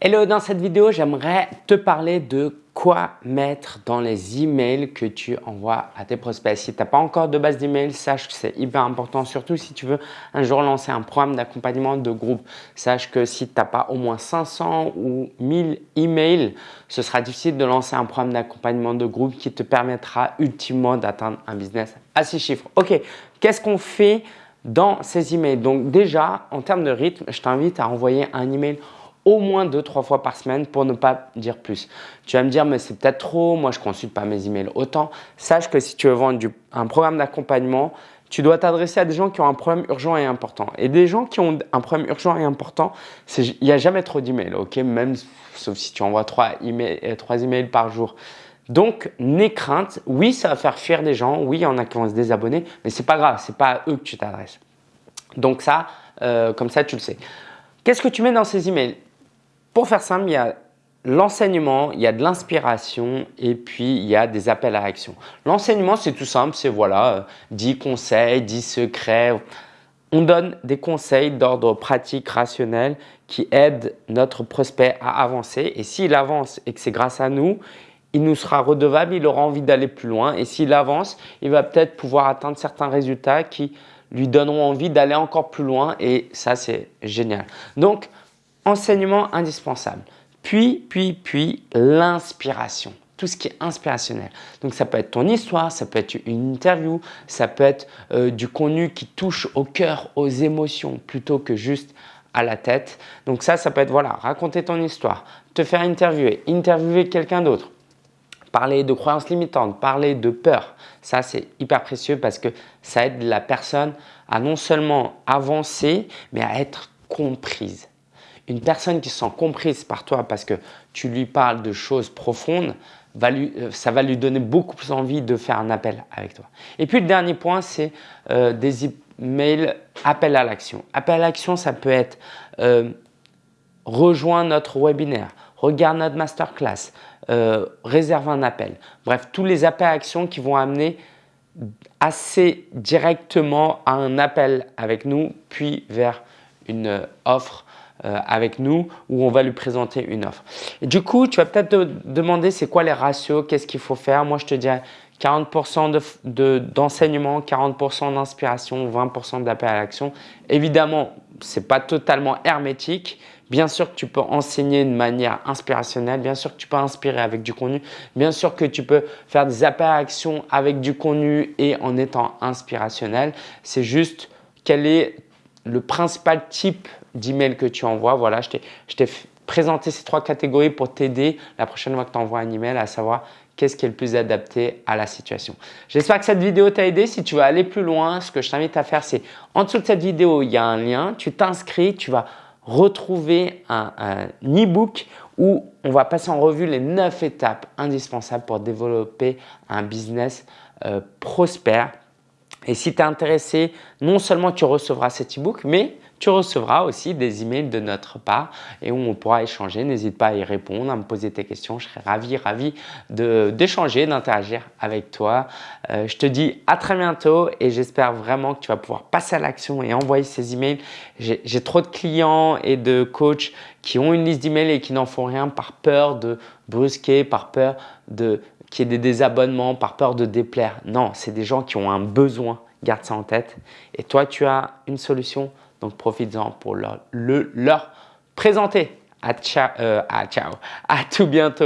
Hello, dans cette vidéo, j'aimerais te parler de quoi mettre dans les emails que tu envoies à tes prospects. Si tu n'as pas encore de base d'email, sache que c'est hyper important, surtout si tu veux un jour lancer un programme d'accompagnement de groupe. Sache que si tu n'as pas au moins 500 ou 1000 emails, ce sera difficile de lancer un programme d'accompagnement de groupe qui te permettra ultimement d'atteindre un business à six chiffres. Ok, qu'est-ce qu'on fait dans ces emails? Donc déjà, en termes de rythme, je t'invite à envoyer un email au moins deux, trois fois par semaine pour ne pas dire plus. Tu vas me dire, mais c'est peut-être trop, moi je consulte pas mes emails autant. Sache que si tu veux vendre un programme d'accompagnement, tu dois t'adresser à des gens qui ont un problème urgent et important. Et des gens qui ont un problème urgent et important, il n'y a jamais trop d'emails, ok? Même sauf si tu envoies trois emails, euh, trois emails par jour. Donc, n'aie crainte. Oui, ça va faire fuir des gens. Oui, il y en a qui vont se désabonner, mais c'est pas grave. C'est pas à eux que tu t'adresses. Donc ça, euh, comme ça, tu le sais. Qu'est-ce que tu mets dans ces emails? Pour faire simple, il y a l'enseignement, il y a de l'inspiration et puis il y a des appels à action. L'enseignement, c'est tout simple, c'est voilà, 10 euh, conseils, 10 secrets. On donne des conseils d'ordre pratique, rationnel qui aident notre prospect à avancer. Et s'il avance et que c'est grâce à nous, il nous sera redevable, il aura envie d'aller plus loin. Et s'il avance, il va peut-être pouvoir atteindre certains résultats qui lui donneront envie d'aller encore plus loin. Et ça, c'est génial. Donc, enseignement indispensable. Puis, puis, puis, l'inspiration. Tout ce qui est inspirationnel. Donc, ça peut être ton histoire, ça peut être une interview, ça peut être euh, du contenu qui touche au cœur, aux émotions, plutôt que juste à la tête. Donc ça, ça peut être, voilà, raconter ton histoire, te faire interviewer, interviewer quelqu'un d'autre, parler de croyances limitantes, parler de peur. Ça, c'est hyper précieux parce que ça aide la personne à non seulement avancer, mais à être comprise une personne qui se sent comprise par toi parce que tu lui parles de choses profondes, euh, ça va lui donner beaucoup plus envie de faire un appel avec toi. Et puis le dernier point, c'est euh, des emails appel à l'action. Appel à l'action, ça peut être euh, rejoins notre webinaire, regarde notre masterclass, réserve un appel. Bref, tous les appels à action qui vont amener assez directement à un appel avec nous, puis vers une offre avec nous où on va lui présenter une offre. Du coup, tu vas peut-être te demander c'est quoi les ratios, qu'est-ce qu'il faut faire? Moi, je te dirais 40% d'enseignement, de, 40% d'inspiration, 20% d'appel à l'action. Évidemment, ce n'est pas totalement hermétique. Bien sûr que tu peux enseigner de manière inspirationnelle, bien sûr que tu peux inspirer avec du contenu, bien sûr que tu peux faire des appels à l'action avec du contenu et en étant inspirationnel. C'est juste quel est le principal type d'email que tu envoies. Voilà, je t'ai présenté ces trois catégories pour t'aider la prochaine fois que tu envoies un email à savoir qu'est-ce qui est le plus adapté à la situation. J'espère que cette vidéo t'a aidé. Si tu veux aller plus loin, ce que je t'invite à faire, c'est en dessous de cette vidéo, il y a un lien. Tu t'inscris, tu vas retrouver un, e-book où on va passer en revue les 9 étapes indispensables pour développer un business euh, prospère et si tu es intéressé, non seulement tu recevras cet e-book, mais tu recevras aussi des emails de notre part et où on pourra échanger. N'hésite pas à y répondre, à me poser tes questions. Je serai ravi, ravi d'échanger, d'interagir avec toi. Euh, je te dis à très bientôt et j'espère vraiment que tu vas pouvoir passer à l'action et envoyer ces emails. J'ai trop de clients et de coachs qui ont une liste d'emails et qui n'en font rien par peur de brusquer, par peur de qu'il y ait des désabonnements par peur de déplaire. Non, c'est des gens qui ont un besoin. Garde ça en tête. Et toi, tu as une solution, donc profites-en pour le, leur présenter. À ciao, euh. À tout bientôt.